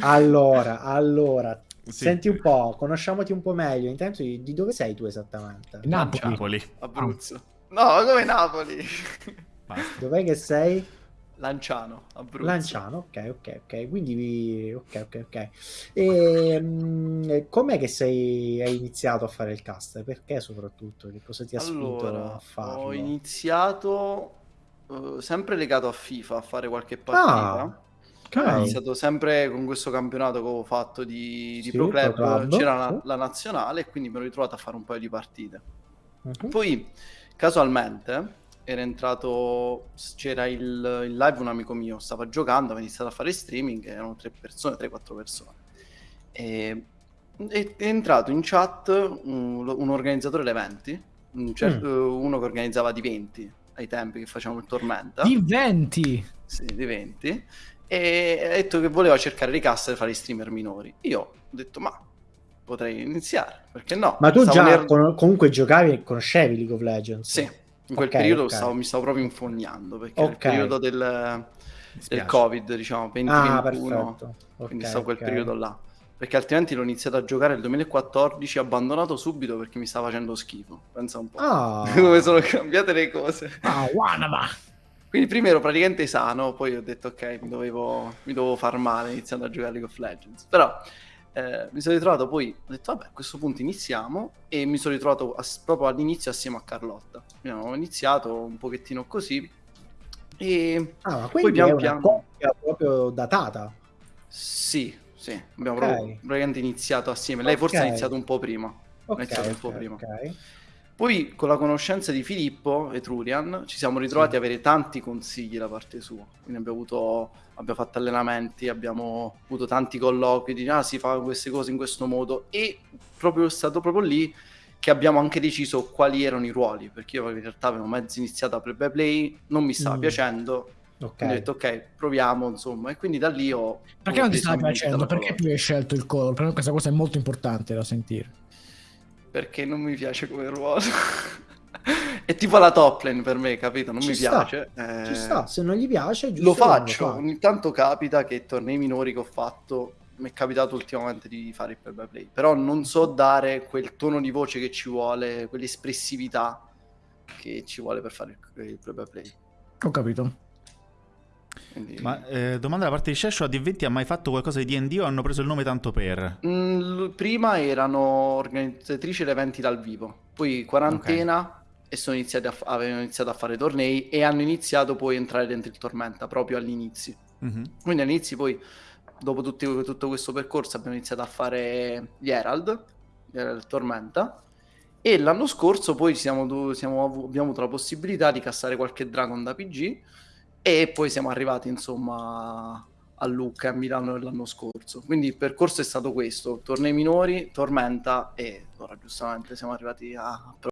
Allora, allora, Sì. senti un po', conosciamoti un po' meglio. Intanto di, di dove sei tu esattamente? Napoli. Napoli. Abruzzo. No, come Napoli? Basta. Dov'è che sei? Lanciano, Abruzzo. Lanciano, ok, ok, ok. Quindi, vi- ok, ok, ok. E mm, com'è che sei, hai iniziato a fare il cast? Perché soprattutto? Che cosa ti ha spinto Allora, a farlo? ho iniziato eh, sempre legato a FIFA a fare qualche partita. Ah, Ho iniziato sempre con questo campionato che avevo fatto di, di Sì, Pro Club, Pro Club, c'era la, la nazionale e quindi mi ero ritrovato a fare un paio di partite. Mhm. Poi, casualmente, era entrato, c'era il, il live un amico mio, stava giocando, aveva iniziato a fare streaming, erano tre persone, 3-4 persone. E, e- è entrato in chat un, un organizzatore di eventi, un cer- Mm. uno che organizzava di 20 ai tempi che facevamo il Tormenta. Di 20. Sì, di 20. E ha detto che voleva cercare di cassa e fare i streamer minori. Io ho detto, ma potrei iniziare, perché no? Ma tu Stavo già nel- con- comunque giocavi e conoscevi League of Legends? Sì, in quel Ok, periodo ok. stavo- mi stavo proprio infognando, perché era il periodo del, del. Covid, diciamo, 2021, Ah, quindi stavo quel periodo là. Perché altrimenti l'ho iniziato a giocare nel 2014, abbandonato subito perché mi stava facendo schifo. Pensa un po'. Ah. Come sono cambiate le cose. Ah, Wanama. Quindi prima ero praticamente sano, poi ho detto ok, mi dovevo, mi dovevo far male iniziando a giocare League of Legends. Però eh, mi sono ritrovato poi, ho detto vabbè a questo punto iniziamo e mi sono ritrovato ass- proprio all'inizio assieme a Carlotta. Ho iniziato un pochettino così e Ah, Poi pian piano- proprio datata. sì, sì, abbiamo Ok. proprio praticamente iniziato assieme. Lei forse ha Ok. iniziato un po' prima. Ok, iniziato un ok, po' prima. Poi con la conoscenza di Filippo Etrurian ci siamo ritrovati Sì. a avere tanti consigli da parte sua. Quindi abbiamo avuto abbiamo fatto allenamenti, abbiamo avuto tanti colloqui di ah si fa queste cose in questo modo e proprio è stato proprio lì che abbiamo anche deciso quali erano i ruoli, perché io in realtà avevo mezzo iniziato a play by play, non mi stava Mm. piacendo, Ok. quindi ho detto ok, proviamo insomma e quindi da lì ho Perché non ti stava piacendo? Perché tu hai scelto il color? Per me questa cosa è molto importante da sentire. Perché non mi piace come ruolo. è tipo la top lane per me, capito? Non Ci mi sta, piace. eh, Ci sta, se non gli piace, giusto Lo faccio, fa. ogni tanto capita che tornei minori che ho fatto, mi è capitato ultimamente di fare il play by play, però non so dare quel tono di voce che ci vuole, quell'espressività che ci vuole per fare il, il play by play. Ho capito. Quindi- Ma eh, domanda da parte di Shesho, a D20 ha mai fatto qualcosa di D&D o hanno preso il nome tanto per? Mm, prima erano organizzatrici di eventi dal vivo, poi quarantena e sono iniziati a avevano iniziato a fare tornei e hanno iniziato poi a entrare dentro il Tormenta proprio all'inizio. Mhm. Quindi all'inizio poi, dopo tutti- tutto questo percorso, abbiamo iniziato a fare gli Herald, gli Herald Tormenta, e l'anno scorso poi siamo siamo abbiamo avuto la possibilità di cassare qualche Dragon da PG, e poi siamo arrivati insomma a Lucca e a Milano l'anno scorso. Quindi il percorso è stato questo, tornei minori, Tormenta e ora giustamente siamo arrivati a